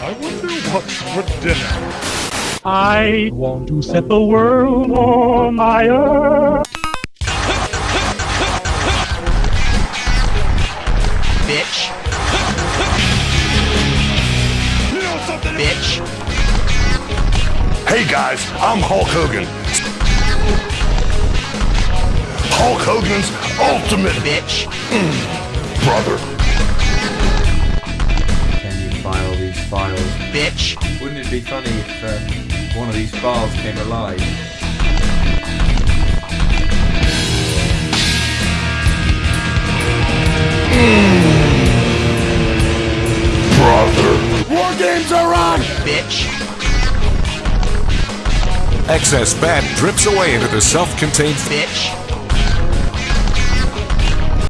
I wonder what's for dinner. I want to set the world on fire. Bitch. You know something? Bitch. Hey guys, I'm Hulk Hogan. Hulk Hogan's ultimate Bitch. brother. Bitch. Wouldn't it be funny if uh, one of these files came alive? Brother. War games are on! Bitch. Excess bat drips away into the self-contained Bitch.